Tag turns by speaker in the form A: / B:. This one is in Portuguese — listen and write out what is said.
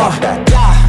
A: uh, yeah.